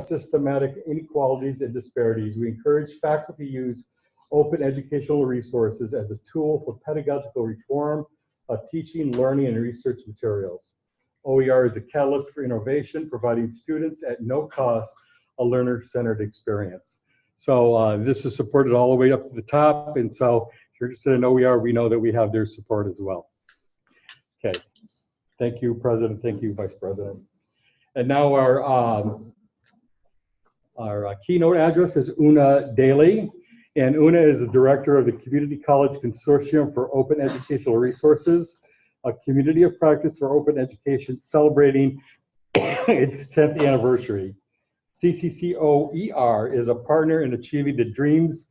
systematic inequalities and disparities, we encourage faculty use open educational resources as a tool for pedagogical reform of teaching, learning, and research materials. OER is a catalyst for innovation, providing students at no cost a learner-centered experience. So uh, this is supported all the way up to the top, and so if you're interested in OER, we know that we have their support as well. Okay, thank you, President. Thank you, Vice President. And now our um, our uh, keynote address is Una Daly. And Una is the director of the Community College Consortium for Open Educational Resources, a community of practice for open education celebrating its 10th anniversary. CCCOER is a partner in achieving the DREAMS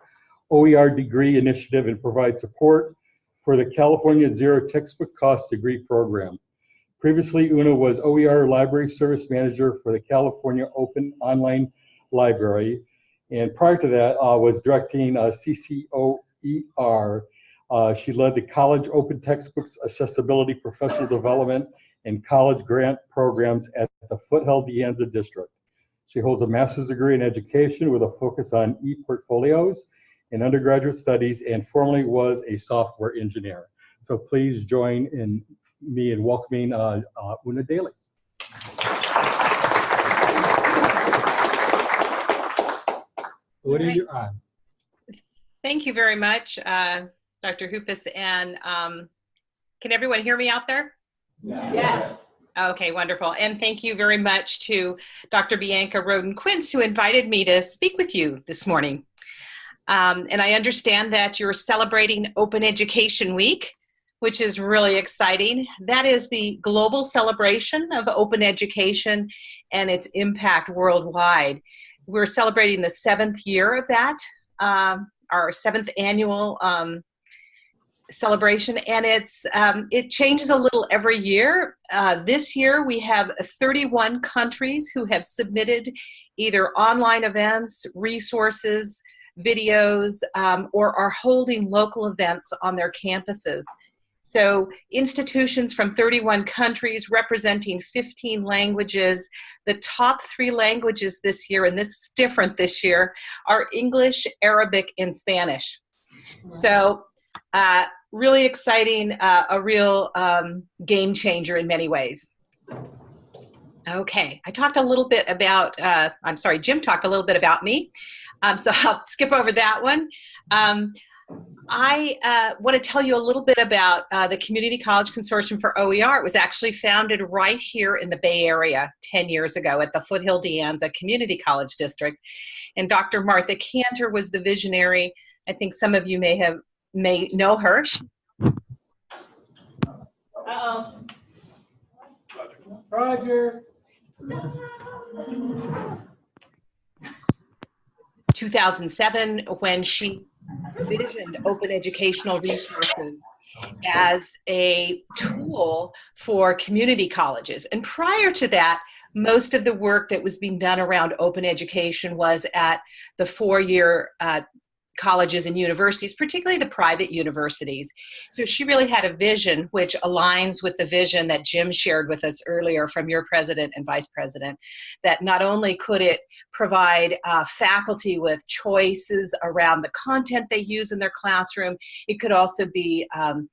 OER degree initiative and provides support for the California Zero Textbook Cost Degree Program. Previously, Una was OER Library Service Manager for the California Open Online Library. And prior to that, uh, was directing uh, CCCOER. Uh, she led the College Open Textbooks Accessibility Professional Development and College Grant Programs at the Foothill De Anza District. She holds a master's degree in education with a focus on e-portfolios and undergraduate studies and formerly was a software engineer. So please join in me in welcoming uh, uh, Una Daly. What are you on? Thank you very much, uh, Dr. Hoopus. And um, can everyone hear me out there? Yes. Okay, wonderful. And thank you very much to Dr. Bianca Rowden Quince, who invited me to speak with you this morning. Um, and I understand that you're celebrating Open Education Week, which is really exciting. That is the global celebration of open education and its impact worldwide. We're celebrating the seventh year of that, um, our seventh annual um, celebration, and it's um, it changes a little every year. Uh, this year we have 31 countries who have submitted either online events, resources, videos, um, or are holding local events on their campuses. So institutions from 31 countries representing 15 languages. The top three languages this year, and this is different this year, are English, Arabic, and Spanish. So uh, really exciting, uh, a real um, game changer in many ways. Okay, I talked a little bit about, uh, I'm sorry, Jim talked a little bit about me. Um, so I'll skip over that one. Um, I uh, want to tell you a little bit about uh, the Community College Consortium for OER. It was actually founded right here in the Bay Area 10 years ago at the Foothill De Anza Community College District. And Dr. Martha Kanter was the visionary. I think some of you may have may know her. Uh-oh. Roger. 2007 when she visioned open educational resources as a tool for community colleges. And prior to that, most of the work that was being done around open education was at the four-year uh, colleges and universities, particularly the private universities. So she really had a vision which aligns with the vision that Jim shared with us earlier from your president and vice president, that not only could it provide uh, faculty with choices around the content they use in their classroom, it could also be um,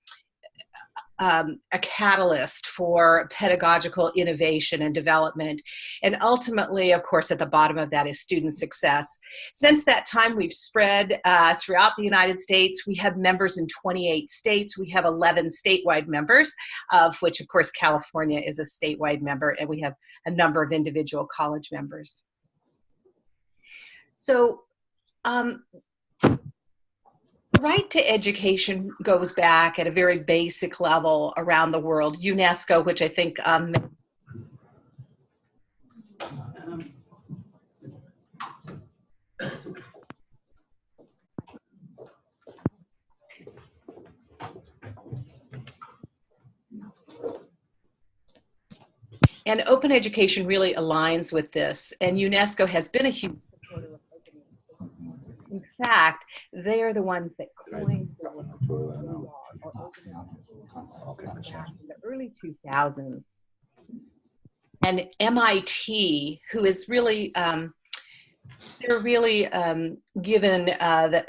um, a catalyst for pedagogical innovation and development. And ultimately, of course, at the bottom of that is student success. Since that time, we've spread uh, throughout the United States. We have members in 28 states. We have 11 statewide members, of which, of course, California is a statewide member, and we have a number of individual college members. So um, right to education goes back at a very basic level around the world. UNESCO, which I think um, and open education really aligns with this. And UNESCO has been a huge supporter of in fact, they are the ones that coined the in the early 2000s. And MIT, who is really um, they're really um, given uh, the,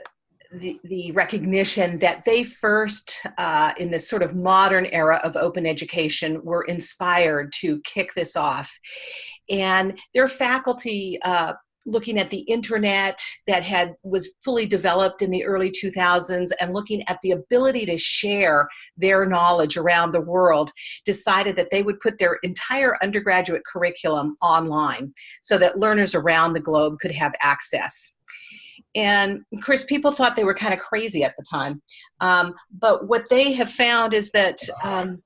the, the, recognition that they first, uh, in this sort of modern era of open education, were inspired to kick this off. And their faculty uh, looking at the internet that had was fully developed in the early 2000s and looking at the ability to share their knowledge around the world decided that they would put their entire undergraduate curriculum online so that learners around the globe could have access and Chris, people thought they were kind of crazy at the time. Um, but what they have found is that um,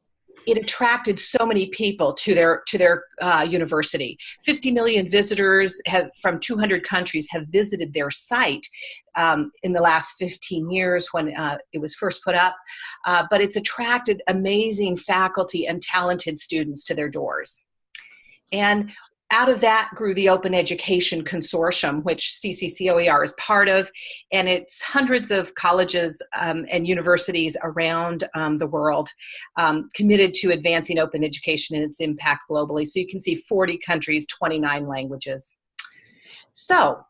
it attracted so many people to their to their uh, university. 50 million visitors have from 200 countries have visited their site um, in the last 15 years when uh, it was first put up. Uh, but it's attracted amazing faculty and talented students to their doors. And out of that grew the Open Education Consortium, which CCCOER is part of, and it's hundreds of colleges um, and universities around um, the world um, committed to advancing open education and its impact globally. So you can see 40 countries, 29 languages. So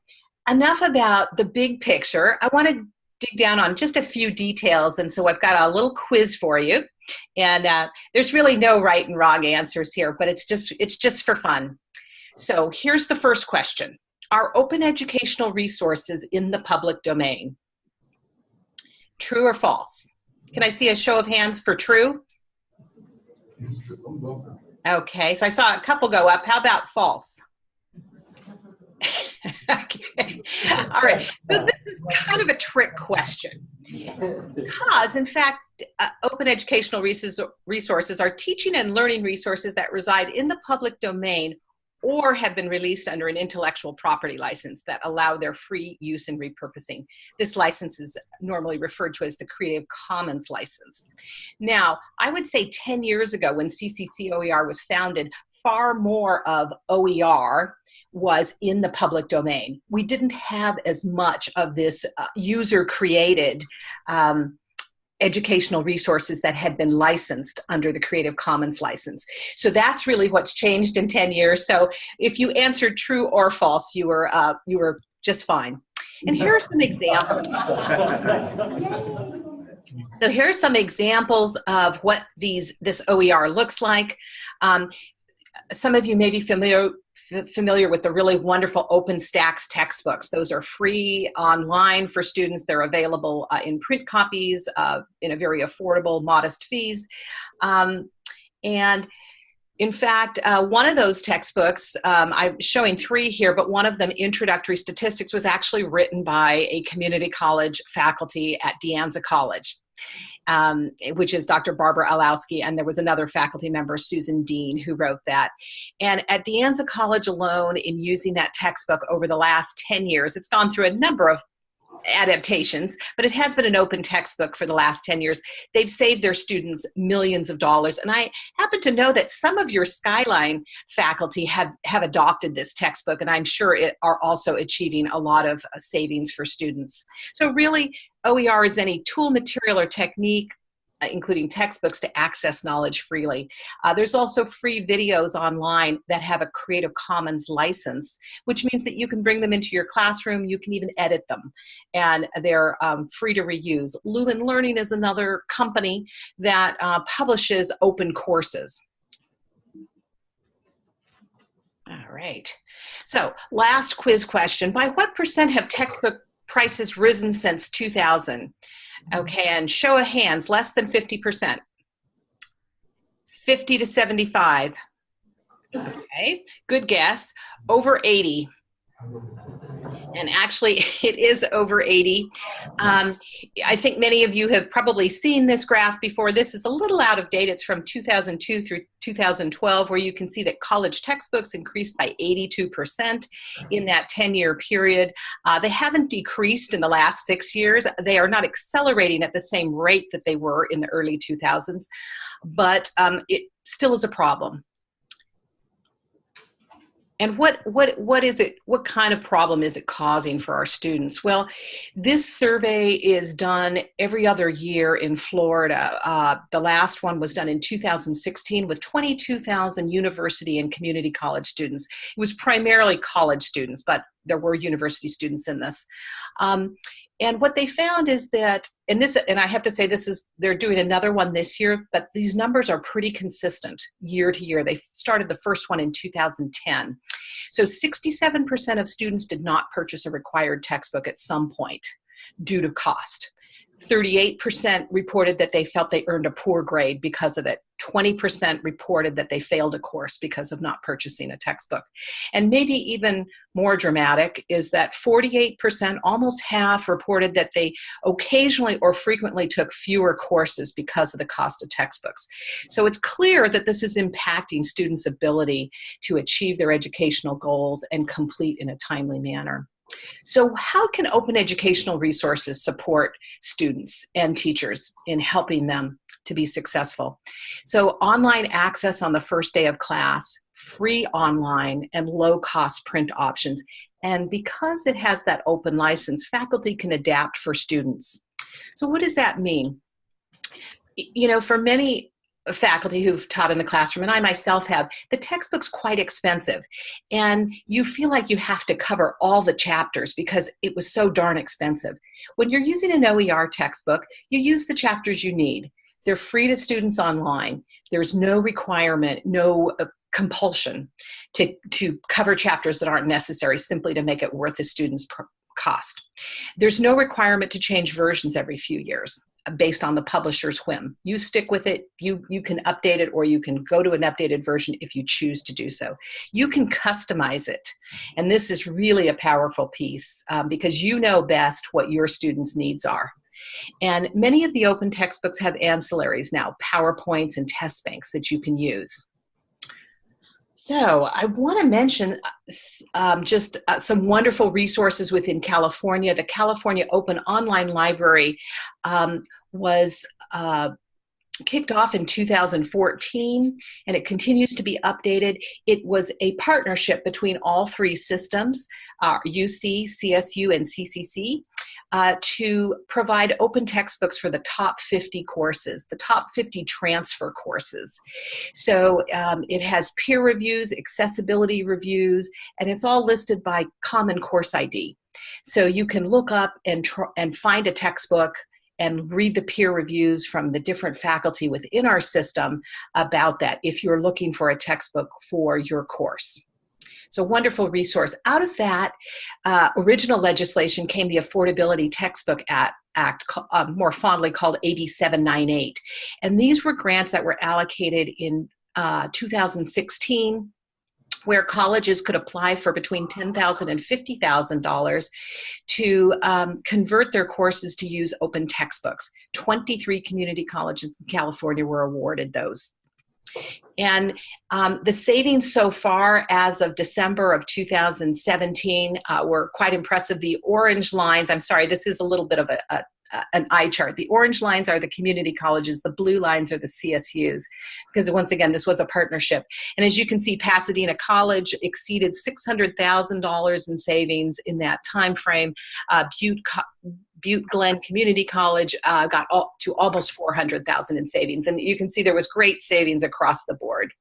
enough about the big picture. I want to dig down on just a few details, and so I've got a little quiz for you. And uh, there's really no right and wrong answers here, but it's just it's just for fun. So here's the first question. Are open educational resources in the public domain? True or false? Can I see a show of hands for true? Okay, so I saw a couple go up. How about false? okay. All right. So this is kind of a trick question because, in fact, uh, open educational resources are teaching and learning resources that reside in the public domain or have been released under an intellectual property license that allow their free use and repurposing. This license is normally referred to as the Creative Commons license. Now, I would say 10 years ago when CCCOER was founded, far more of OER was in the public domain. We didn't have as much of this uh, user created um, educational resources that had been licensed under the Creative Commons license. So that's really what's changed in 10 years. So if you answered true or false, you were, uh, you were just fine. And here are some examples. So here are some examples of what these this OER looks like. Um, some of you may be familiar familiar with the really wonderful OpenStax textbooks. Those are free online for students. They're available uh, in print copies uh, in a very affordable, modest fees. Um, and in fact, uh, one of those textbooks, um, I'm showing three here, but one of them, Introductory Statistics, was actually written by a community college faculty at De Anza College um, which is Dr. Barbara Illowsky, and there was another faculty member, Susan Dean, who wrote that. And at De Anza College alone, in using that textbook over the last 10 years, it's gone through a number of adaptations, but it has been an open textbook for the last 10 years. They've saved their students millions of dollars. And I happen to know that some of your Skyline faculty have, have adopted this textbook, and I'm sure it are also achieving a lot of uh, savings for students. So really, OER is any tool, material, or technique including textbooks to access knowledge freely. Uh, there's also free videos online that have a Creative Commons license, which means that you can bring them into your classroom, you can even edit them, and they're um, free to reuse. Lumen Learning is another company that uh, publishes open courses. All right. So last quiz question. By what percent have textbook prices risen since 2000? Okay, and show of hands, less than 50%. 50 to 75. Okay, good guess. Over 80 and actually it is over 80. Um, I think many of you have probably seen this graph before. This is a little out of date. It's from 2002 through 2012 where you can see that college textbooks increased by 82% in that 10-year period. Uh, they haven't decreased in the last six years. They are not accelerating at the same rate that they were in the early 2000s, but um, it still is a problem. And what, what, what is it, what kind of problem is it causing for our students? Well, this survey is done every other year in Florida. Uh, the last one was done in 2016 with 22,000 university and community college students. It was primarily college students, but there were university students in this. Um, and what they found is that, and this, and I have to say this is, they're doing another one this year, but these numbers are pretty consistent year to year. They started the first one in 2010. So 67% of students did not purchase a required textbook at some point due to cost. 38% reported that they felt they earned a poor grade because of it. 20% reported that they failed a course because of not purchasing a textbook. And maybe even more dramatic is that 48%, almost half, reported that they occasionally or frequently took fewer courses because of the cost of textbooks. So it's clear that this is impacting students' ability to achieve their educational goals and complete in a timely manner. So how can open educational resources support students and teachers in helping them to be successful? So online access on the first day of class, free online and low cost print options. And because it has that open license, faculty can adapt for students. So what does that mean? You know, for many faculty who've taught in the classroom, and I myself have, the textbook's quite expensive. And you feel like you have to cover all the chapters because it was so darn expensive. When you're using an OER textbook, you use the chapters you need. They're free to students online. There's no requirement, no uh, compulsion to, to cover chapters that aren't necessary simply to make it worth the student's cost. There's no requirement to change versions every few years based on the publisher's whim. You stick with it, you, you can update it, or you can go to an updated version if you choose to do so. You can customize it. And this is really a powerful piece um, because you know best what your students' needs are. And many of the open textbooks have ancillaries now, PowerPoints and test banks that you can use. So I want to mention um, just uh, some wonderful resources within California. The California Open Online Library um, was uh, kicked off in 2014 and it continues to be updated. It was a partnership between all three systems, uh, UC, CSU, and CCC uh, to provide open textbooks for the top 50 courses, the top 50 transfer courses. So um, it has peer reviews, accessibility reviews, and it's all listed by Common Course ID. So you can look up and, and find a textbook and read the peer reviews from the different faculty within our system about that if you're looking for a textbook for your course. So wonderful resource. Out of that uh, original legislation came the Affordability Textbook Act, Act uh, more fondly called AB 798. And these were grants that were allocated in uh, 2016 where colleges could apply for between $10,000 and $50,000 to um, convert their courses to use open textbooks. 23 community colleges in California were awarded those and um, the savings so far as of December of 2017 uh, were quite impressive. The orange lines, I'm sorry, this is a little bit of a, a an eye chart. The orange lines are the community colleges, the blue lines are the CSUs, because once again, this was a partnership. And as you can see, Pasadena College exceeded $600,000 in savings in that time frame. Uh, Butte, Butte Glenn Community College uh, got all, to almost 400,000 in savings. And you can see there was great savings across the board.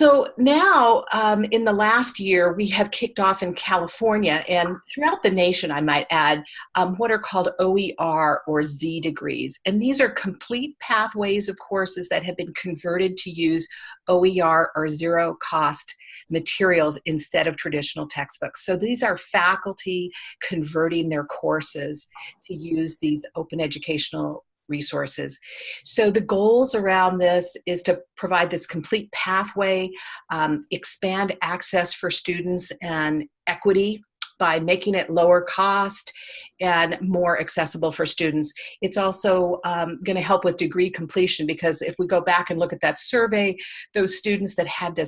So now, um, in the last year, we have kicked off in California and throughout the nation, I might add, um, what are called OER or Z degrees. And these are complete pathways of courses that have been converted to use OER or zero cost materials instead of traditional textbooks. So these are faculty converting their courses to use these open educational resources. So the goals around this is to provide this complete pathway, um, expand access for students and equity by making it lower cost and more accessible for students. It's also um, going to help with degree completion because if we go back and look at that survey, those students that had to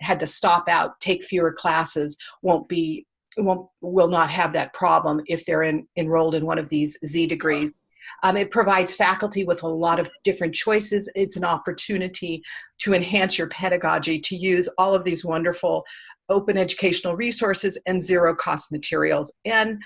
had to stop out, take fewer classes, won't be won't will not have that problem if they're in, enrolled in one of these Z degrees. Um, it provides faculty with a lot of different choices. It's an opportunity to enhance your pedagogy, to use all of these wonderful open educational resources and zero cost materials. And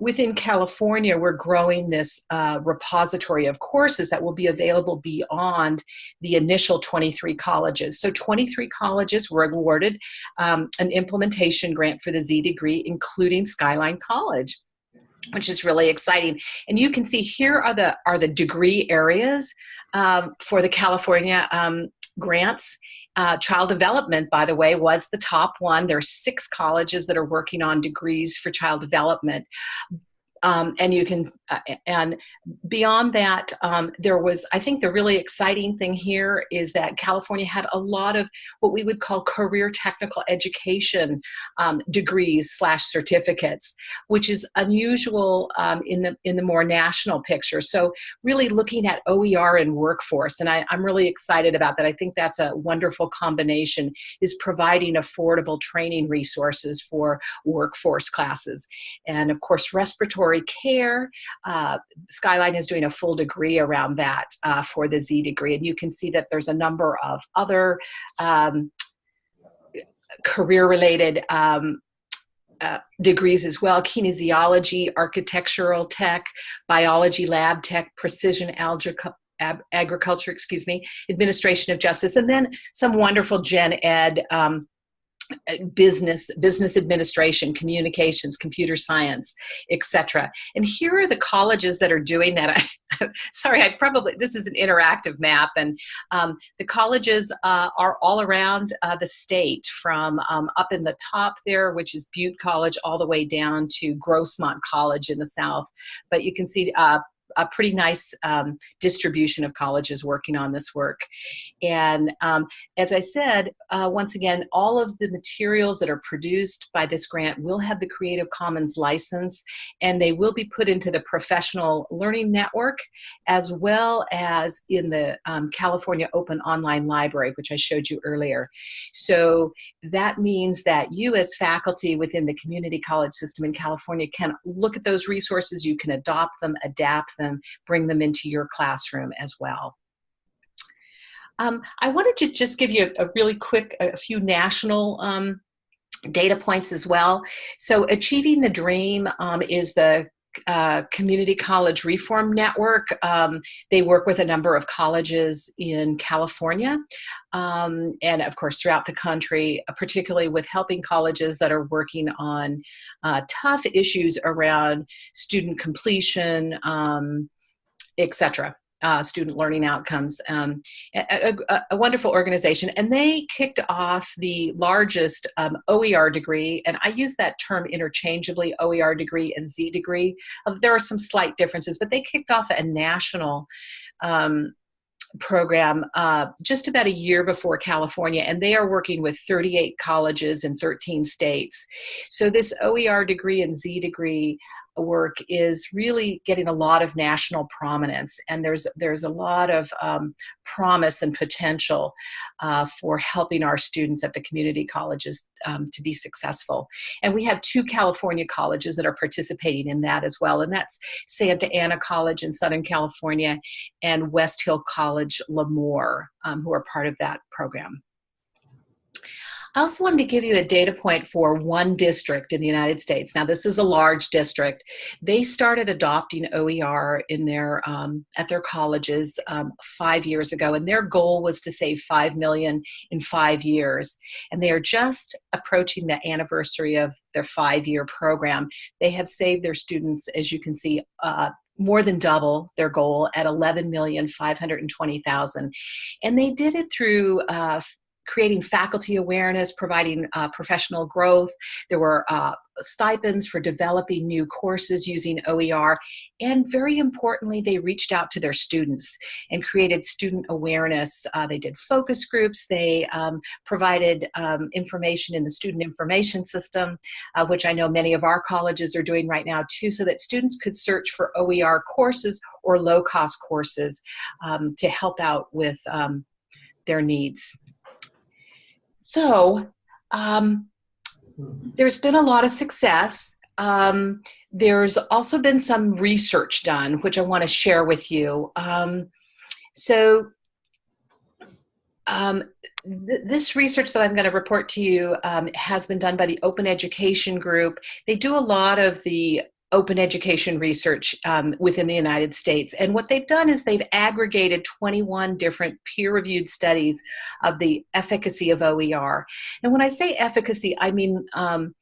within California, we're growing this uh, repository of courses that will be available beyond the initial 23 colleges. So 23 colleges were awarded um, an implementation grant for the Z degree, including Skyline College which is really exciting. And you can see here are the are the degree areas um, for the California um, grants. Uh, child development, by the way, was the top one. There are six colleges that are working on degrees for child development. Um, and you can uh, and beyond that um, there was i think the really exciting thing here is that california had a lot of what we would call career technical education um, degrees slash certificates which is unusual um, in the in the more national picture. So really looking at oer and workforce and I, i'm really excited about that. I think that's a wonderful combination is providing affordable training resources for workforce classes. And of course respiratory respiratory care. Uh, Skyline is doing a full degree around that uh, for the Z degree. And you can see that there's a number of other um, career related um, uh, degrees as well kinesiology, architectural tech, biology lab tech, precision algebra. agriculture, excuse me, administration of justice, and then some wonderful gen ed um, business business administration communications computer science etc and here are the colleges that are doing that. I, sorry i probably this is an interactive map and um, the colleges uh, are all around uh, the state from um, up in the top there which is butte college all the way down to grossmont college in the south. But you can see uh, a pretty nice um, distribution of colleges working on this work. And um, as I said, uh, once again, all of the materials that are produced by this grant will have the Creative Commons license and they will be put into the Professional Learning Network as well as in the um, California Open Online Library, which I showed you earlier. So that means that you as faculty within the community college system in California can look at those resources, you can adopt them, adapt them, bring them into your classroom as well. Um, I wanted to just give you a, a really quick, a few national um, data points as well. So Achieving the Dream um, is the uh, Community College Reform Network. Um, they work with a number of colleges in California um, and, of course, throughout the country, uh, particularly with helping colleges that are working on uh, tough issues around student completion, um, etc uh, student learning outcomes. Um, a, a, a, wonderful organization. And they kicked off the largest um, OER degree, and I use that term interchangeably, OER degree and Z degree. Uh, there are some slight differences, but they kicked off a national um, program uh, just about a year before California, and they are working with 38 colleges in 13 states. So this OER degree and Z degree work is really getting a lot of national prominence and there's there's a lot of um, promise and potential uh, for helping our students at the community colleges um, to be successful and we have two California colleges that are participating in that as well and that's Santa Ana College in Southern California and West Hill College Lemoore um, who are part of that program. I also wanted to give you a data point for one district in the United States. Now, this is a large district. They started adopting OER in their um, at their colleges um, five years ago, and their goal was to save five million in five years. And they are just approaching the anniversary of their five-year program. They have saved their students, as you can see, uh, more than double their goal at 11,520,000. And they did it through uh, creating faculty awareness, providing uh, professional growth. There were uh, stipends for developing new courses using OER. And very importantly, they reached out to their students and created student awareness. Uh, they did focus groups. They um, provided um, information in the student information system, uh, which I know many of our colleges are doing right now too, so that students could search for OER courses or low-cost courses um, to help out with um, their needs. So um, there's been a lot of success. Um, there's also been some research done, which I want to share with you. Um, so um, th this research that I'm going to report to you um, has been done by the Open Education Group. They do a lot of the open education research um, within the United States. And what they've done is they've aggregated 21 different peer reviewed studies of the efficacy of OER. And when I say efficacy, I mean um,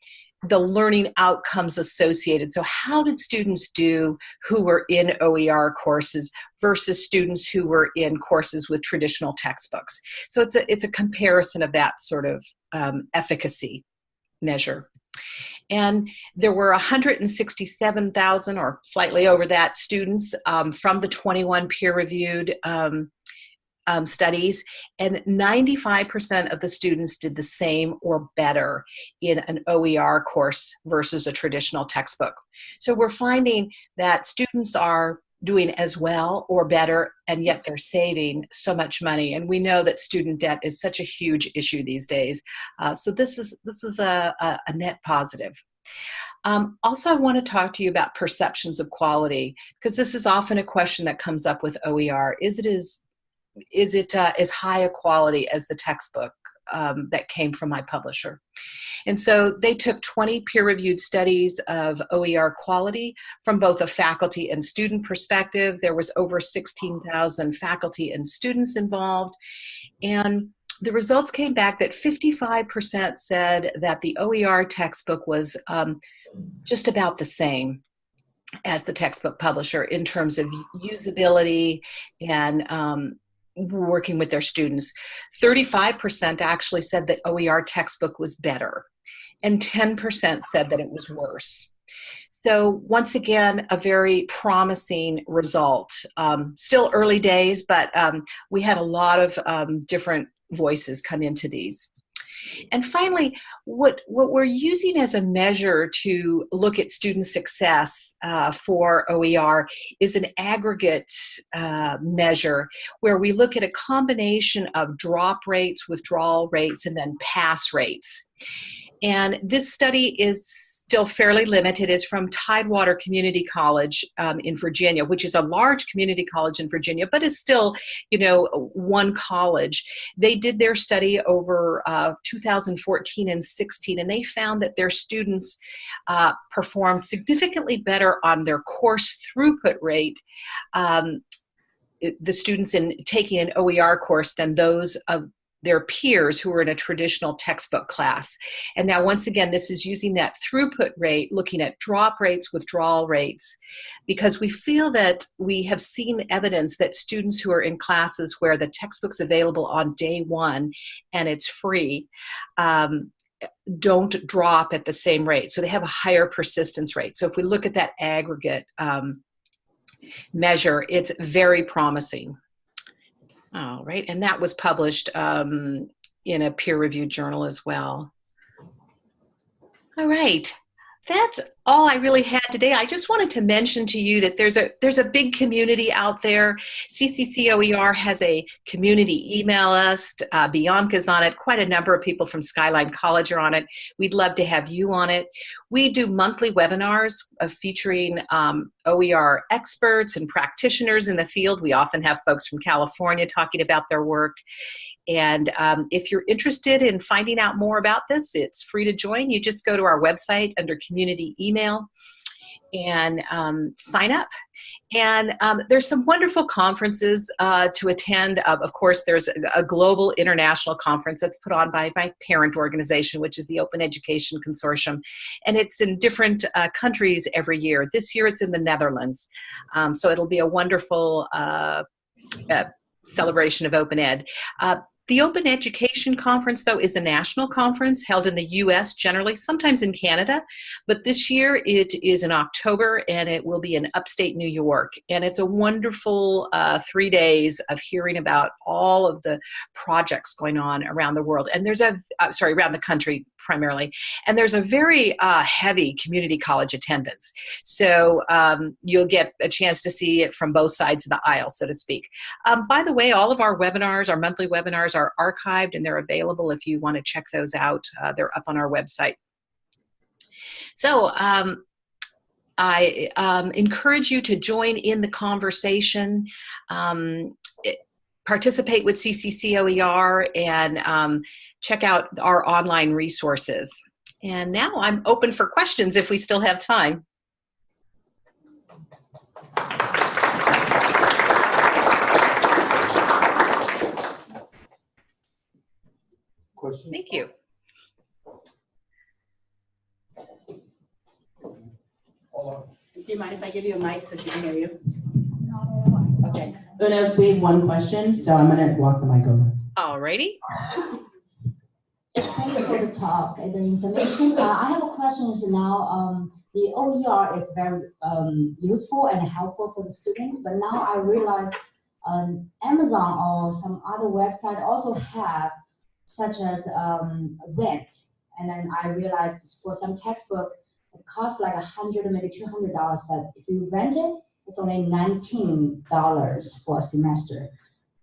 the learning outcomes associated. So, how did students do who were in OER courses versus students who were in courses with traditional textbooks? So, it's a, it's a comparison of that sort of um, efficacy measure. And there were 167,000 or slightly over that students um, from the 21 peer reviewed um, um, studies, and 95% of the students did the same or better in an OER course versus a traditional textbook. So we're finding that students are doing as well or better and yet they're saving so much money. And we know that student debt is such a huge issue these days. Uh, so this is this is a, a, a net positive. Um, also, I want to talk to you about perceptions of quality because this is often a question that comes up with OER. Is it as is it uh, as high a quality as the textbook um, that came from my publisher? And so they took 20 peer-reviewed studies of OER quality from both a faculty and student perspective. There was over 16,000 faculty and students involved. And the results came back that 55% said that the OER textbook was um, just about the same as the textbook publisher in terms of usability and um, working with their students. 35% actually said that OER textbook was better, and 10% said that it was worse. So once again, a very promising result. Um, still early days, but um, we had a lot of um, different voices come into these. And finally, what, what we're using as a measure to look at student success uh, for OER is an aggregate uh, measure where we look at a combination of drop rates, withdrawal rates, and then pass rates. And this study is still fairly limited. It's from Tidewater Community College um, in Virginia, which is a large community college in Virginia, but is still, you know, one college. They did their study over uh, 2014 and 16, and they found that their students uh, performed significantly better on their course throughput rate um, the students in taking an OER course than those of their peers who are in a traditional textbook class. And now, once again, this is using that throughput rate, looking at drop rates, withdrawal rates, because we feel that we have seen evidence that students who are in classes where the textbook's available on day one and it's free, um, don't drop at the same rate. So they have a higher persistence rate. So if we look at that aggregate um, measure, it's very promising. All right, and that was published um, in a peer-reviewed journal as well. All right, that's all I really had today. I just wanted to mention to you that there's a there's a big community out there. CCCOER has a community email list. Uh, Bianca's on it. Quite a number of people from Skyline College are on it. We'd love to have you on it. We do monthly webinars of featuring um, OER experts and practitioners in the field. We often have folks from California talking about their work. And um, if you're interested in finding out more about this, it's free to join. You just go to our website under community email and um, sign up. And um, there's some wonderful conferences uh, to attend. Uh, of course, there's a, a, global international conference that's put on by my parent organization, which is the Open Education Consortium. And it's in different uh, countries every year. This year it's in the Netherlands. Um, so it'll be a wonderful uh, uh, celebration of open ed. Uh, the Open Education Conference, though, is a national conference held in the US generally, sometimes in Canada, but this year it is in October and it will be in upstate New York. And it's a wonderful uh, three days of hearing about all of the projects going on around the world. And there's a, uh, sorry, around the country primarily. And there's a very uh, heavy community college attendance. So um, you'll get a chance to see it from both sides of the aisle, so to speak. Um, by the way, all of our webinars, our monthly webinars, are archived and they're available if you want to check those out. Uh, they're up on our website. So um, I um, encourage you to join in the conversation. Um, participate with CCCOER and um, check out our online resources. And now I'm open for questions if we still have time. Thank you. Do you mind if I give you a mic so she can hear you? Okay. Una, we have one question, so I'm going to walk the mic over. All righty. you for the talk and the information. Uh, I have a question now, um, the OER is very, um, useful and helpful for the students, but now I realize, um, Amazon or some other website also have such as, um, rent. And then I realized for some textbook, it costs like a hundred, maybe two hundred dollars, but if you rent it, it's only nineteen dollars for a semester.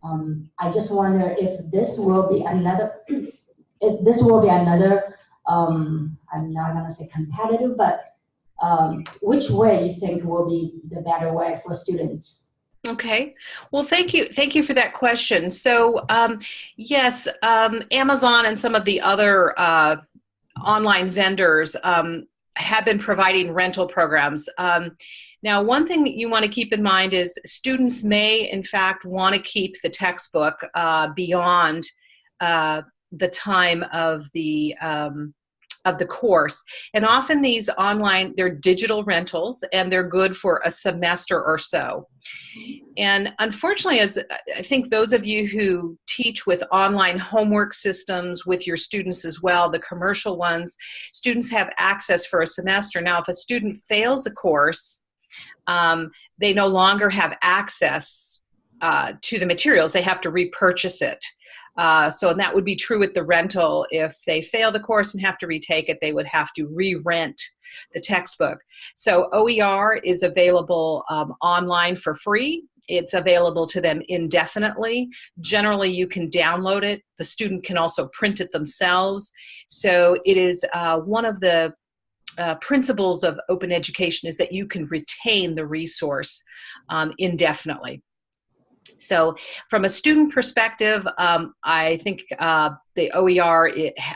Um, I just wonder if this will be another, if this will be another, um, I'm not gonna say competitive, but um, which way you think will be the better way for students? Okay. Well, thank you. Thank you for that question. So, um, yes, um, Amazon and some of the other uh, online vendors um, have been providing rental programs. Um, now, one thing that you want to keep in mind is students may, in fact, want to keep the textbook uh, beyond uh, the time of the um, of the course. And often these online, they're digital rentals and they're good for a semester or so. And unfortunately, as I think those of you who teach with online homework systems with your students as well, the commercial ones, students have access for a semester. Now, if a student fails a course, um, they no longer have access uh, to the materials. They have to repurchase it. Uh, so, and that would be true with the rental. If they fail the course and have to retake it, they would have to re-rent the textbook. So OER is available um, online for free. It's available to them indefinitely. Generally, you can download it. The student can also print it themselves. So it is uh, one of the uh, principles of open education is that you can retain the resource um, indefinitely. So from a student perspective, um, I think uh, the OER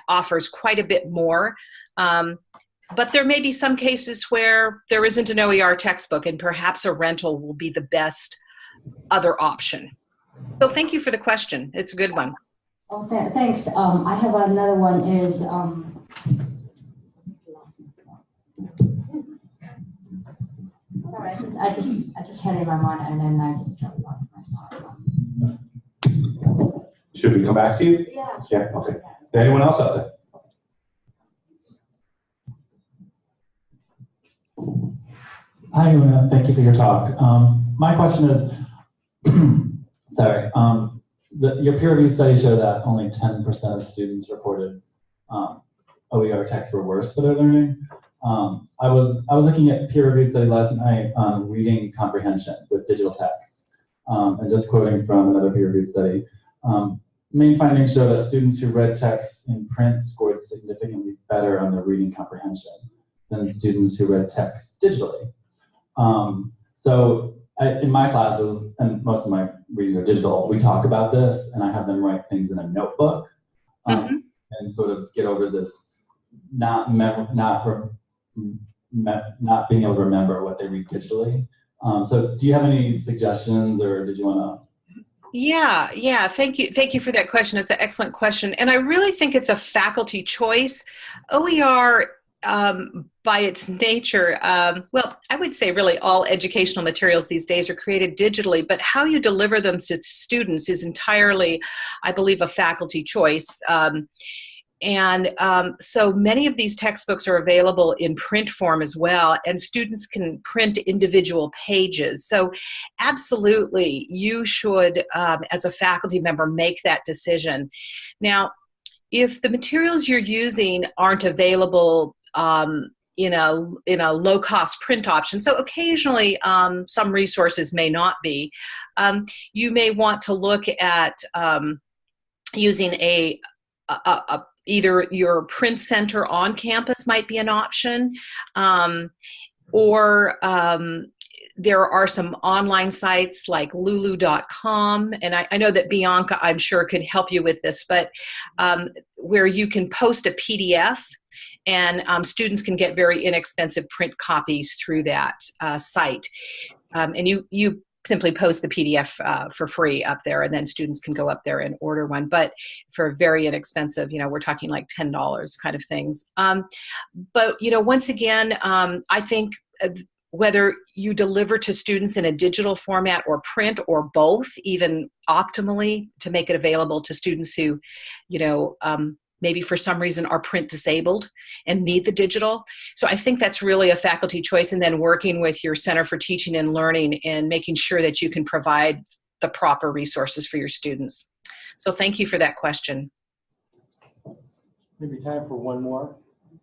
offers quite a bit more. Um, but there may be some cases where there isn't an OER textbook and perhaps a rental will be the best other option. So thank you for the question. It's a good one. Oh, th thanks. Um, I have another one is, um, sorry, I just, I just, I just had it in my mind and then I just totally lost Should we come back to you? Yeah. Yeah, okay. Is there Anyone else out there? Hi, Una. Thank you for your talk. Um, my question is, sorry, um, the, your peer review study showed that only 10% of students reported um, OER texts were worse for their learning. Um, I was I was looking at peer reviewed studies last night on reading comprehension with digital text, um, and just quoting from another peer reviewed study. Um, main findings show that students who read text in print scored significantly better on their reading comprehension than students who read text digitally. Um, so I, in my classes, and most of my readings are digital, we talk about this, and I have them write things in a notebook um, Mm-hmm. and sort of get over this not mem- not not being able to remember what they read digitally. Um, so do you have any suggestions, or did you want to? Yeah, yeah. Thank you. Thank you for that question. It's an excellent question. And I really think it's a faculty choice. OER, um, by its nature, um, well, I would say really all educational materials these days are created digitally, but how you deliver them to students is entirely, I believe, a faculty choice. Um, and um, so many of these textbooks are available in print form as well, and students can print individual pages. So, absolutely, you should, um, as a faculty member, make that decision. Now, if the materials you're using aren't available um, in a in a low cost print option. So occasionally, um, some resources may not be. Um, you may want to look at um, using a, a, a, either your print center on campus might be an option, um, or um, there are some online sites like lulu.com and I, I, know that bianca i'm sure could help you with this but um, where you can post a pdf and um, students can get very inexpensive print copies through that uh, site. Um, and you you simply post the PDF uh, for free up there, and then students can go up there and order one. But for very inexpensive, you know, we're talking like ten dollars kind of things. Um, but you know, once again, um, I think. Uh, whether you deliver to students in a digital format or print or both, even optimally to make it available to students who, you know, um, maybe for some reason are print disabled and need the digital. So I think that's really a faculty choice and then working with your Center for Teaching and Learning and making sure that you can provide the proper resources for your students. So thank you for that question. Maybe time for one more.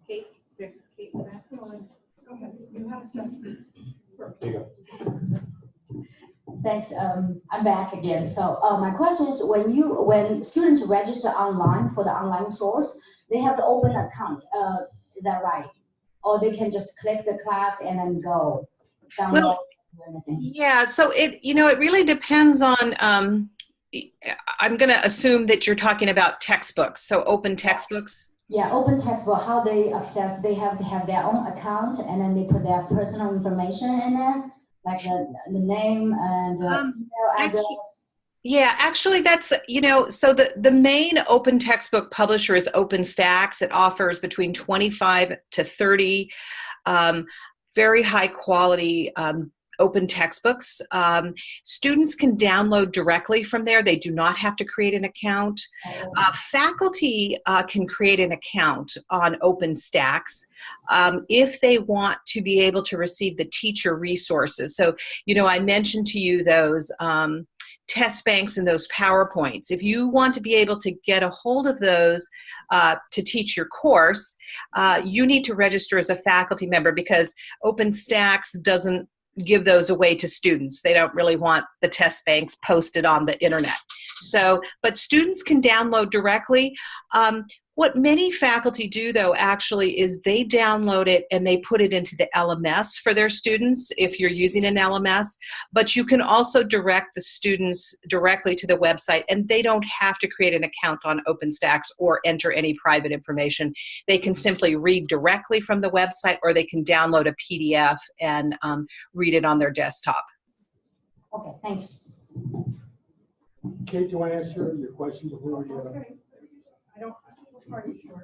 Kate, there's Kate, last one. Go ahead, you have some. There you go. Thanks. Um, I'm back again. So uh, my question is, when you when students register online for the online source, they have to open an account. Uh, is that right? Or they can just click the class and then go download Well, anything. Yeah, so it, you know, it really depends on, um, I'm going to assume that you're talking about textbooks. So open textbooks. Yeah, open textbook. How they access? They have to have their own account and then they put their personal information in there, like the the name and the Um, email address. actually- Yeah, actually that's, you know, so the, the main open textbook publisher is OpenStax. It offers between 25 to 30 um, very high quality um, open textbooks. Um, students can download directly from there. They do not have to create an account. Uh, faculty uh, can create an account on OpenStax um, if they want to be able to receive the teacher resources. So, you know, I mentioned to you those um, test banks and those PowerPoints. If you want to be able to get a hold of those uh, to teach your course, uh, you need to register as a faculty member because OpenStax doesn't give those away to students. They don't really want the test banks posted on the internet. So, but students can download directly. Um, what many faculty do though actually is they download it and they put it into the LMS for their students if you're using an LMS, but you can also direct the students directly to the website and they don't have to create an account on OpenStax or enter any private information. They can simply read directly from the website or they can download a PDF and um, read it on their desktop. Okay, thanks. Kate, do you want to answer your question before we, Okay. I don't, which part are you?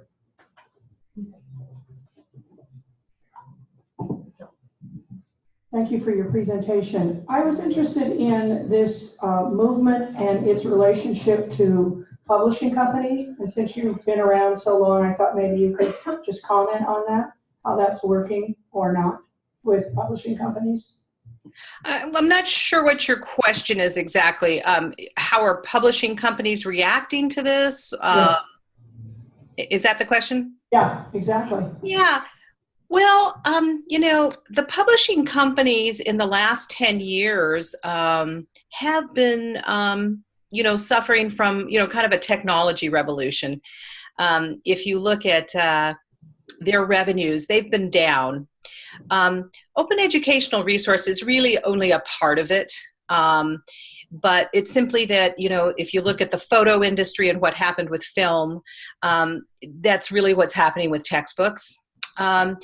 Thank you for your presentation. I was interested in this uh, movement and its relationship to publishing companies. And since you've been around so long, I thought maybe you could just comment on that, how that's working or not with publishing companies. Uh, I'm not sure what your question is exactly. Um, how are publishing companies reacting to this? Uh, Is that the question? Yeah, exactly. Yeah. Well, um, you know, the publishing companies in the last 10 years um, have been, um, you know, suffering from, you know, kind of a technology revolution. Um, if you look at uh, their revenues, they've been down. Um, open educational resources really only a part of it. But it's simply that you know if you look at the photo industry and what happened with film um, that's really what's happening with textbooks. Um,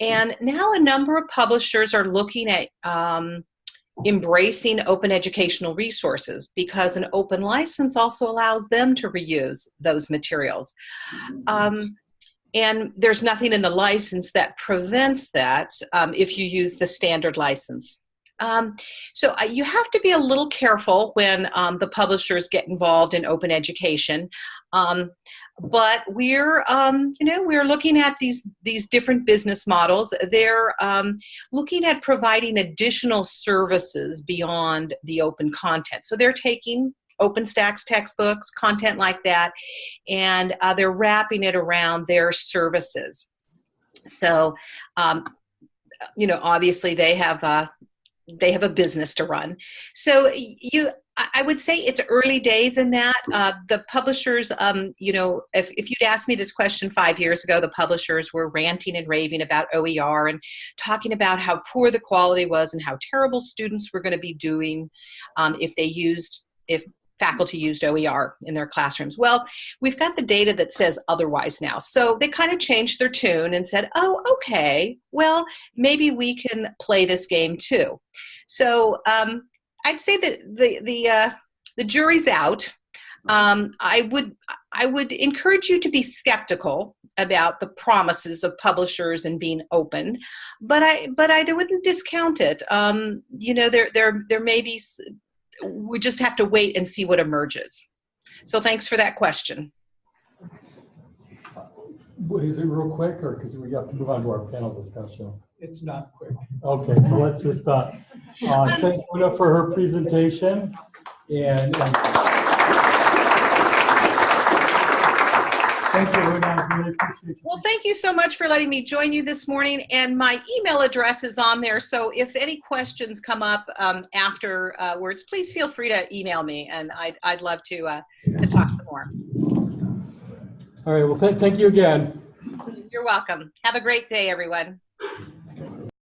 and now a number of publishers are looking at um, embracing open educational resources because an open license also allows them to reuse those materials. Um, and there's nothing in the license that prevents that um, if you use the standard license um, so uh, you have to be a little careful when um, the publishers get involved in open education. Um, but we're, um, you know, we're looking at these these different business models. They're um, looking at providing additional services beyond the open content. So they're taking OpenStax textbooks, content like that, and uh, they're wrapping it around their services. So, um, you know, obviously they have uh, they have a business to run. So you, I would say it's early days in that. Uh, the publishers, um, you know, if, if you'd asked me this question five years ago, the publishers were ranting and raving about OER and talking about how poor the quality was and how terrible students were going to be doing um, if they used, if faculty used OER in their classrooms. Well, we've got the data that says otherwise now. So they kind of changed their tune and said, oh, okay, well, maybe we can play this game too. So um, I'd say that the the uh, the jury's out. Um, I would I would encourage you to be skeptical about the promises of publishers and being open, but I but I wouldn't discount it. Um, you know, there there there may be. S- We just have to wait and see what emerges. So thanks for that question. What is it real quick or because we have to move on to our panel discussion? It's not quick. Okay, so let's just, uh, uh, thank Una for her presentation and, and thank you, Una, really appreciate you. Well, thank you so much for letting me join you this morning. And my email address is on there. So if any questions come up um, afterwards, please feel free to email me and I'd, I'd love to, uh, to talk some more. All right, well, thank, thank you again. You're welcome. Have a great day, everyone.